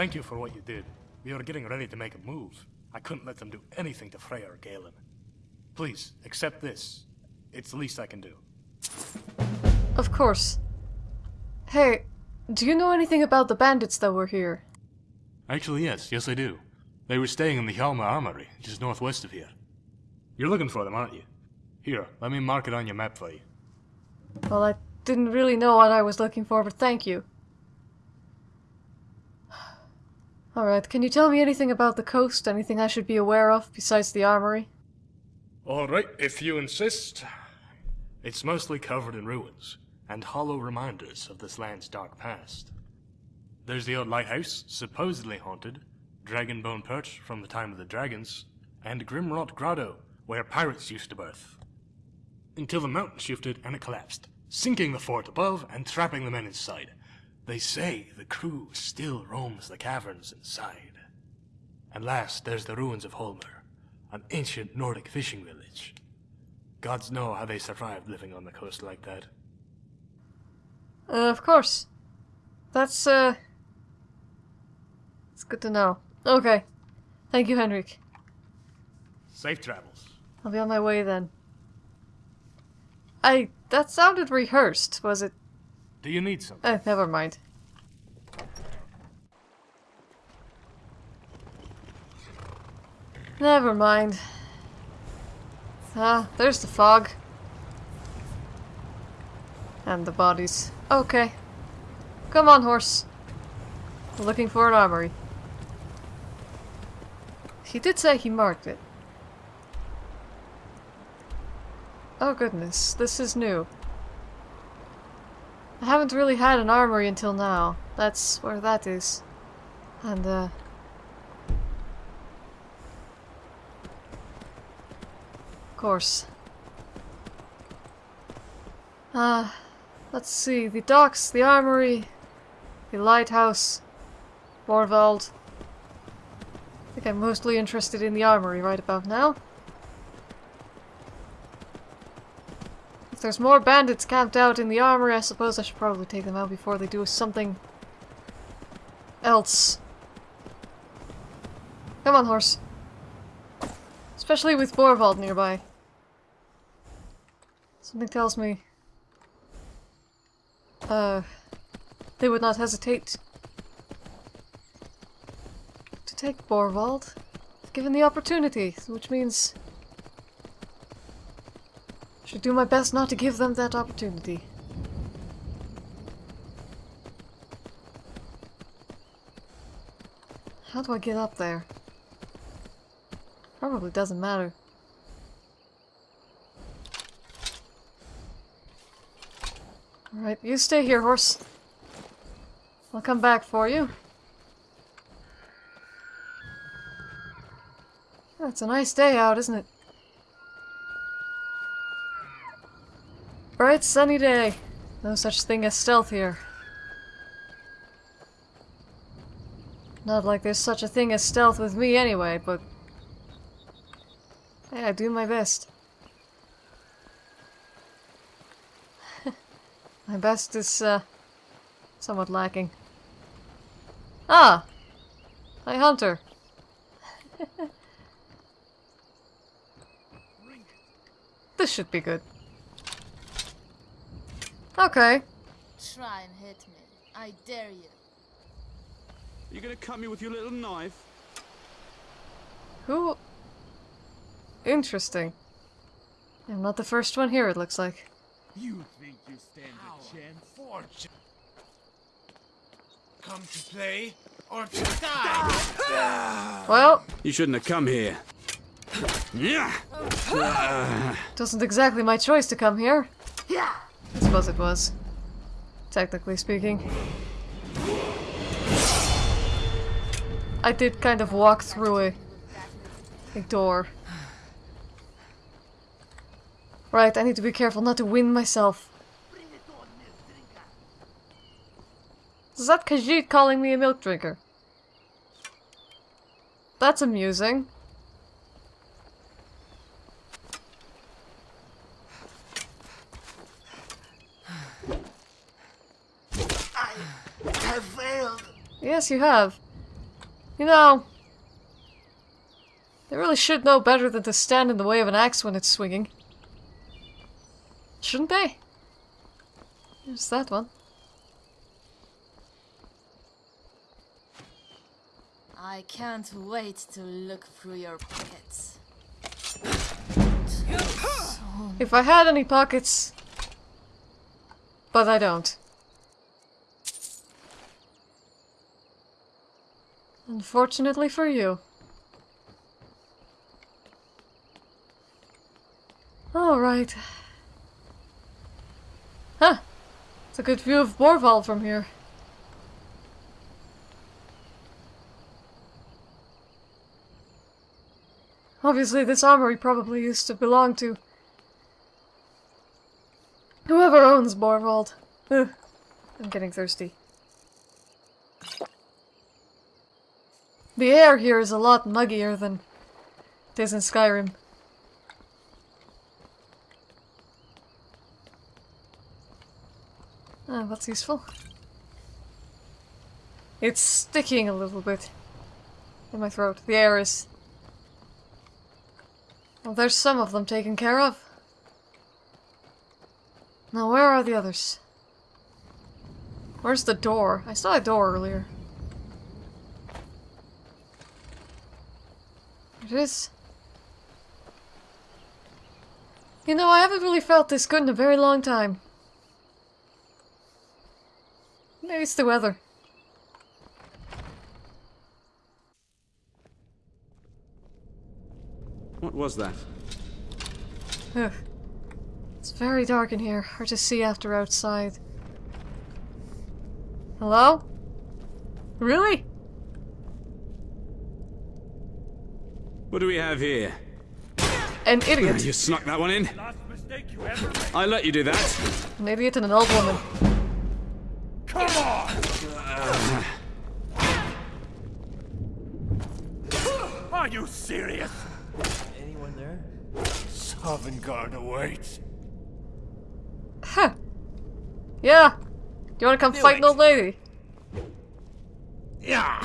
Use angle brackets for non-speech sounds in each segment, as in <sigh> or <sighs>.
Thank you for what you did. We were getting ready to make a move. I couldn't let them do anything to Freya or Galen. Please, accept this. It's the least I can do. Of course. Hey, do you know anything about the bandits that were here? Actually, yes. Yes, I do. They were staying in the Hjalmar Armory, just northwest of here. You're looking for them, aren't you? Here, let me mark it on your map for you. Well, I didn't really know what I was looking for, but thank you. Alright, can you tell me anything about the coast? Anything I should be aware of besides the armory? Alright, if you insist. It's mostly covered in ruins, and hollow reminders of this land's dark past. There's the old lighthouse, supposedly haunted, Dragonbone Perch from the time of the dragons, and Grimrot Grotto, where pirates used to berth. Until the mountain shifted and it collapsed, sinking the fort above and trapping the men inside. They say the crew still roams the caverns inside. And last, there's the ruins of Holmer, an ancient Nordic fishing village. Gods know how they survived living on the coast like that. Uh, of course. That's, uh... It's good to know. Okay. Thank you, Henrik. Safe travels. I'll be on my way then. I... That sounded rehearsed, was it? Do you need something? Eh, never mind. Never mind. Ah, there's the fog. And the bodies. Okay. Come on, horse. looking for an armory. He did say he marked it. Oh goodness, this is new. I haven't really had an armory until now. That's where that is. And, uh... Of course. Uh, let's see. The docks, the armory, the lighthouse, Borvald. I think I'm mostly interested in the armory right about now. There's more bandits camped out in the armory, I suppose I should probably take them out before they do something else. Come on, horse. Especially with Borvald nearby. Something tells me... Uh... They would not hesitate to take Borvald, given the opportunity, which means should do my best not to give them that opportunity. How do I get up there? Probably doesn't matter. Alright, you stay here, horse. I'll come back for you. It's a nice day out, isn't it? Bright sunny day. No such thing as stealth here. Not like there's such a thing as stealth with me anyway, but... Hey, I do my best. <laughs> my best is, uh, somewhat lacking. Ah! Hi, Hunter. <laughs> this should be good. Okay. Try and hit me. I dare you. Are You gonna cut me with your little knife? Who? Interesting. I'm not the first one here, it looks like. You think you stand How a chance? Fortune. Come to play or to die? <laughs> well... You shouldn't have come here. Wasn't exactly my choice to come here. Yeah. I suppose it was. Technically speaking. I did kind of walk through a, a door. Right, I need to be careful not to wind myself. Is that Khajiit calling me a milk drinker? That's amusing. have failed. Yes, you have. You know, they really should know better than to stand in the way of an axe when it's swinging. Shouldn't they? There's that one. I can't wait to look through your pockets. If I had any pockets. But I don't. Unfortunately for you. Alright. Huh. It's a good view of Borvald from here. Obviously, this armory probably used to belong to whoever owns Borvald. Ugh. I'm getting thirsty. The air here is a lot muggier than it is in Skyrim. Ah, that's useful. It's sticking a little bit in my throat. The air is... Well, there's some of them taken care of. Now, where are the others? Where's the door? I saw a door earlier. It is. You know, I haven't really felt this good in a very long time. Maybe it's the weather. What was that? Ugh. It's very dark in here. Hard to see after outside. Hello? Really? What do we have here? An idiot. You snuck that one in. I let you do that. An idiot and an old woman. Come on! Are you serious? Anyone there? Sovngarde awaits. Huh. Yeah. Do you want to come Do fight an it. old lady? Yeah.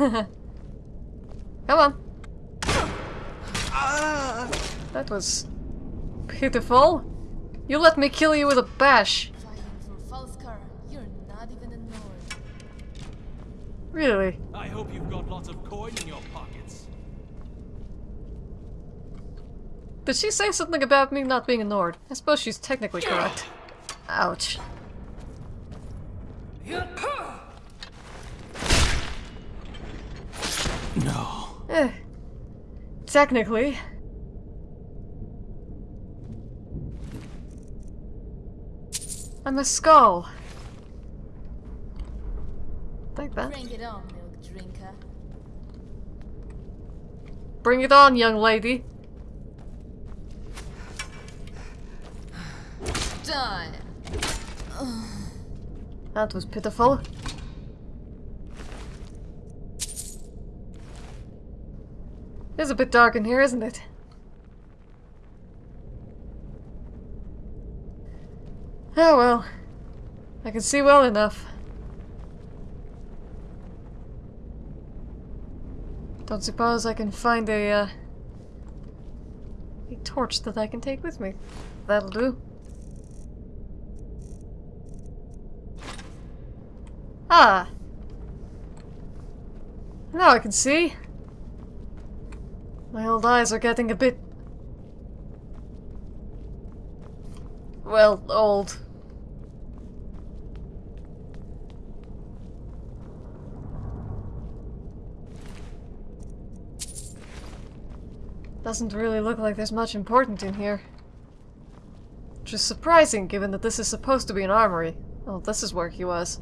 Here. <laughs> Come on. Ah. That was pitiful. You let me kill you with a bash. Fighting for Falskar, you're not even a Nord. Really? I hope you've got lots of coin in your pockets. Did she say something about me not being a Nord? I suppose she's technically correct. Ouch. No. Eh. Technically. I'm a skull. Like that. Bring it on, milk drinker. Bring it on, young lady. Die. That was pitiful. It's a bit dark in here, isn't it? Oh well. I can see well enough. Don't suppose I can find a, uh, a torch that I can take with me. That'll do. Ah. Now I can see. My old eyes are getting a bit... Well, old. Doesn't really look like there's much important in here. Which is surprising given that this is supposed to be an armory. Oh, this is where he was.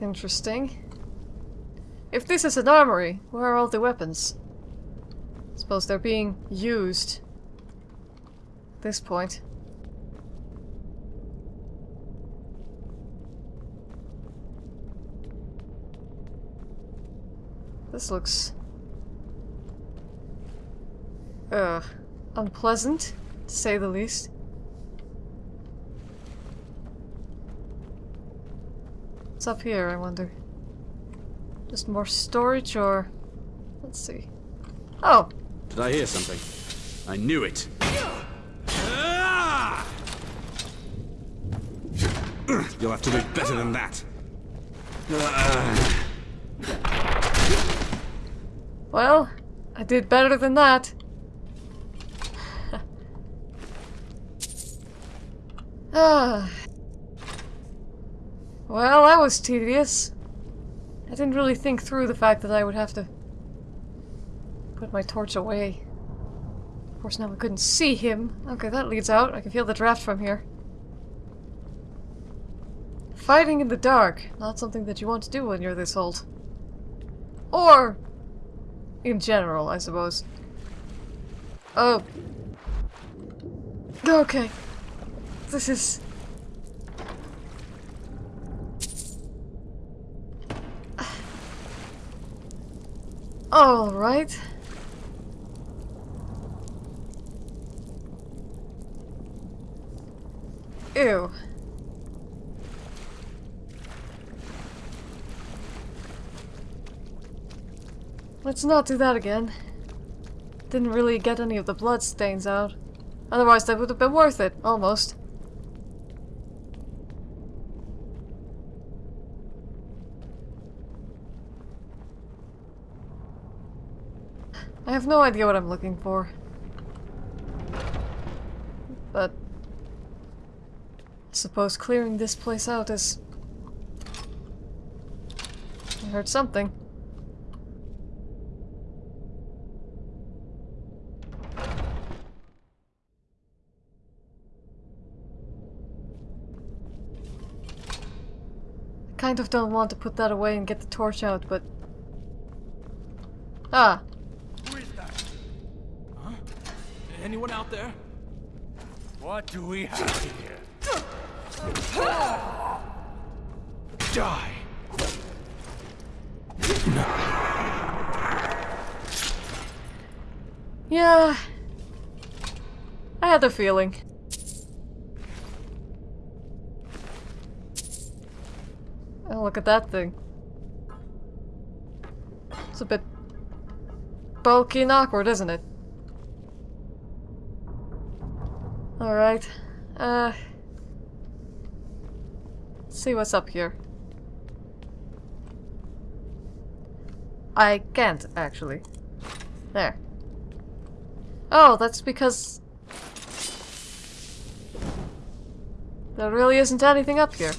Interesting. If this is an armory, where are all the weapons? Suppose they're being used. At this point. This looks... Ugh. unpleasant, to say the least. What's up here, I wonder? Just more storage or... Let's see. Oh! Did I hear something? I knew it. You'll have to do better than that. Well, I did better than that. <sighs> ah. Well, that was tedious. I didn't really think through the fact that I would have to put my torch away. Of course, now I couldn't see him. Okay, that leads out. I can feel the draft from here. Fighting in the dark. Not something that you want to do when you're this old. Or in general, I suppose. Oh. Okay. This is... Alright. Ew. Let's not do that again. Didn't really get any of the blood stains out. Otherwise that would have been worth it, almost. Have no idea what I'm looking for. But... I suppose clearing this place out is... I heard something. I kind of don't want to put that away and get the torch out, but... Ah. Who is that? Anyone out there? What do we have here? Die! Yeah. I had a feeling. Oh, look at that thing. It's a bit bulky and awkward, isn't it? Alright. Uh... See what's up here. I can't, actually. There. Oh, that's because... There really isn't anything up here.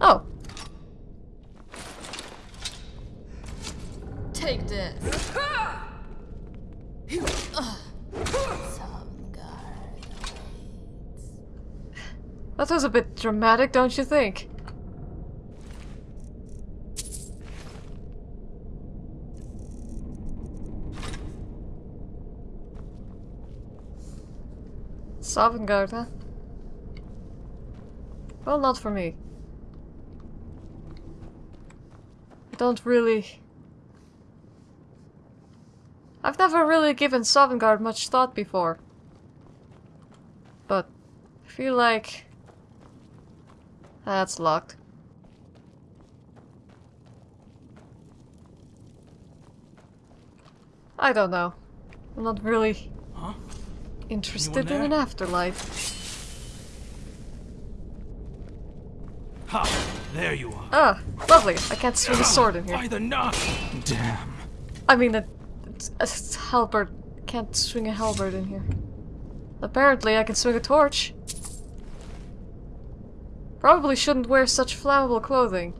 Oh. Take this. <laughs> That was a bit dramatic, don't you think? Sovngarde, huh? Well, not for me. I don't really... I've never really given Sovngarde much thought before. But I feel like... That's locked. I don't know. I'm not really Huh? interested in an afterlife. Ha! There you are. Ah, lovely. I can't swing a sword in here. By the! Damn. I mean, a, a halberd can't swing a halberd in here. Apparently, I can swing a torch. Probably shouldn't wear such flammable clothing.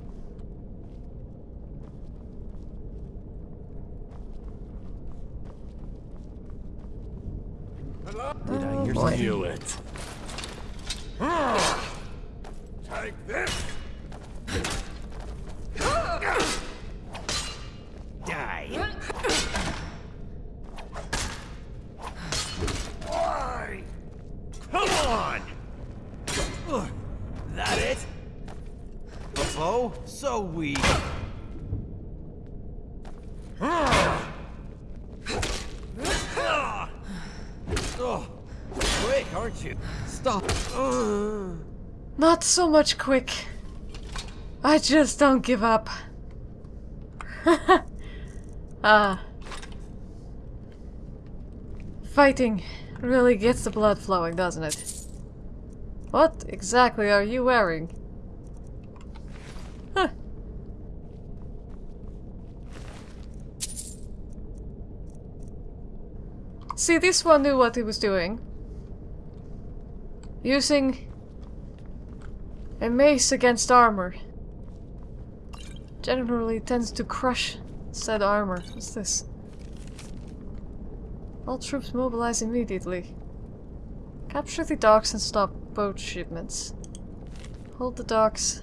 Did I Oh, hear boy. something? Knew it. Take this! slow, so weak. oh, quick, aren't you? Stop. Not so much quick. I just don't give up. <laughs> ah. Fighting really gets the blood flowing, doesn't it? What exactly are you wearing? See, this one knew what he was doing. Using a mace against armor. Generally tends to crush said armor. What's this? All troops mobilize immediately. Capture the docks and stop boat shipments. Hold the docks.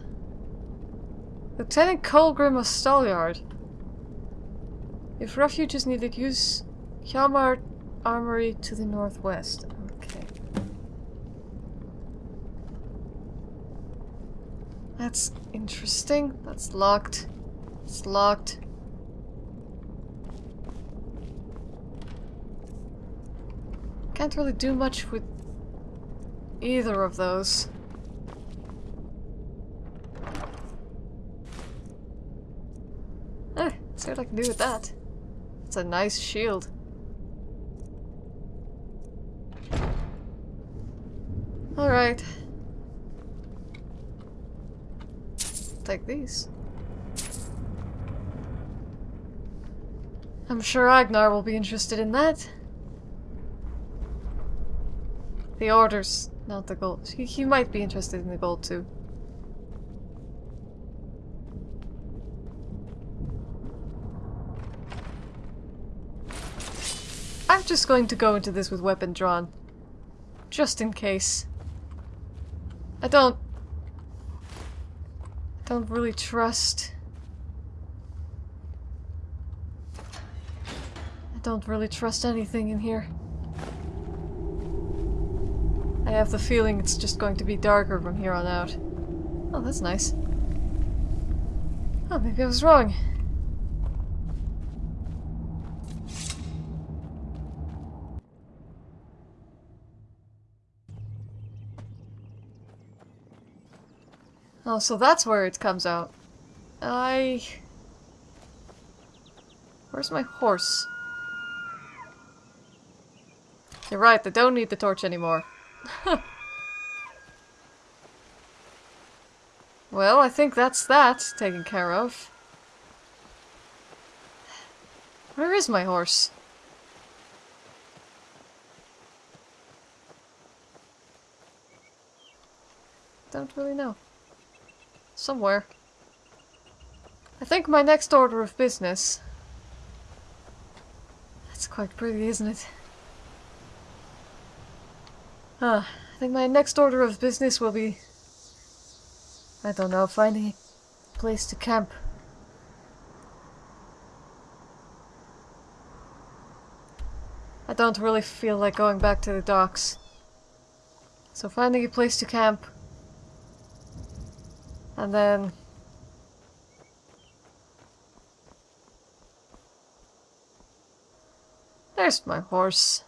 Lieutenant Colgrim of Stalyard. If refuge is needed, use Hjalmar Armory to the northwest. Okay. That's interesting. That's locked. It's locked. Can't really do much with either of those. Eh, see what I can do with that. It's a nice shield. Alright. Take these. I'm sure Agnar will be interested in that. The orders, not the gold. He, he might be interested in the gold too. I'm just going to go into this with weapon drawn. Just in case. I don't... I don't really trust... I don't really trust anything in here. I have the feeling it's just going to be darker from here on out. Oh, that's nice. Oh, maybe I was wrong. Oh, so that's where it comes out. I... Where's my horse? You're right, I don't need the torch anymore. <laughs> well, I think that's that taken care of. Where is my horse? Don't really know. Somewhere. I think my next order of business... That's quite pretty, isn't it? Ah, I think my next order of business will be... I don't know, finding a place to camp. I don't really feel like going back to the docks. So finding a place to camp. And then... There's my horse.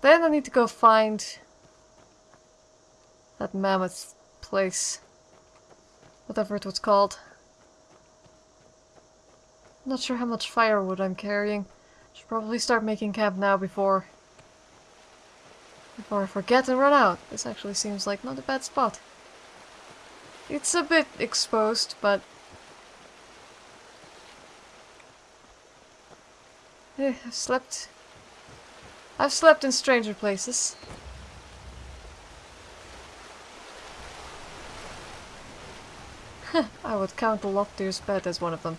Then I need to go find that mammoth place. Whatever it was called. Not sure how much firewood I'm carrying. Should probably start making camp now before I forget and run out. This actually seems like not a bad spot. It's a bit exposed, but eh, I've slept I've slept in stranger places. <laughs> I would count the Loptir's bed as one of them.